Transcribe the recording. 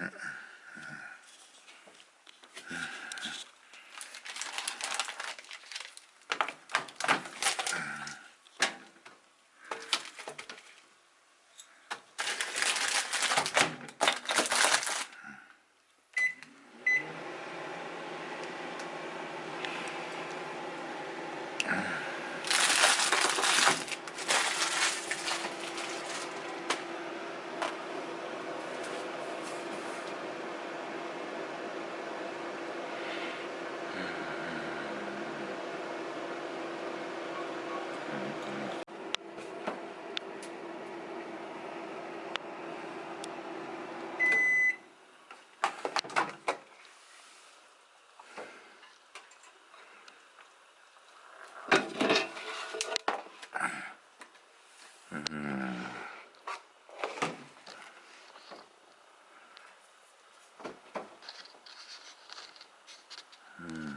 Uh-uh. Mm.